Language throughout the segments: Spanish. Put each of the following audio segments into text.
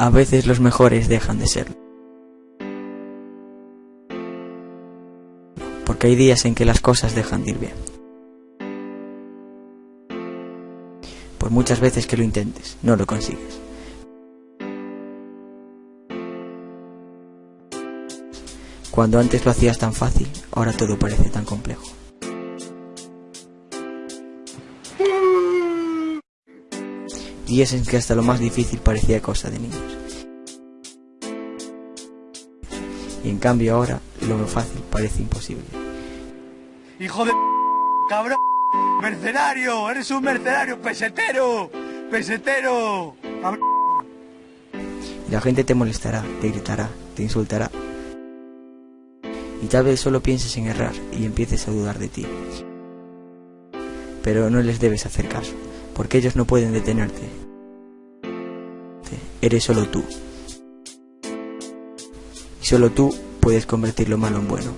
A veces los mejores dejan de serlo. Porque hay días en que las cosas dejan de ir bien. Por muchas veces que lo intentes, no lo consigues. Cuando antes lo hacías tan fácil, ahora todo parece tan complejo. Días en que hasta lo más difícil parecía cosa de niños. Y en cambio ahora lo fácil parece imposible. ¡Hijo de... cabrón! ¡Mercenario! ¡Eres un mercenario! ¡Pesetero! ¡Pesetero! Cabrón. La gente te molestará, te gritará, te insultará. Y tal vez solo pienses en errar y empieces a dudar de ti. Pero no les debes hacer caso, porque ellos no pueden detenerte. Eres solo tú. Y solo tú puedes convertir lo malo en bueno.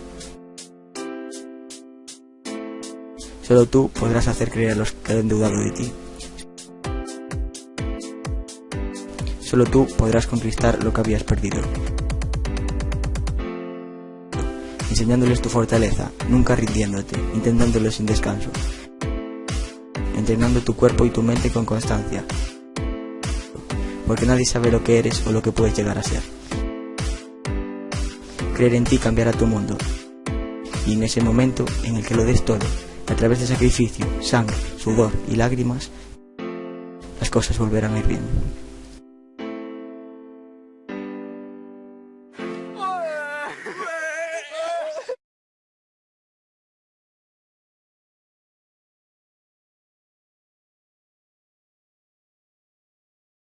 Solo tú podrás hacer creer a los que han dudado de ti. Solo tú podrás conquistar lo que habías perdido. Enseñándoles tu fortaleza, nunca rindiéndote, intentándolo sin descanso entrenando tu cuerpo y tu mente con constancia, porque nadie sabe lo que eres o lo que puedes llegar a ser. Creer en ti cambiará tu mundo, y en ese momento en el que lo des todo, a través de sacrificio, sangre, sudor y lágrimas, las cosas volverán a ir bien.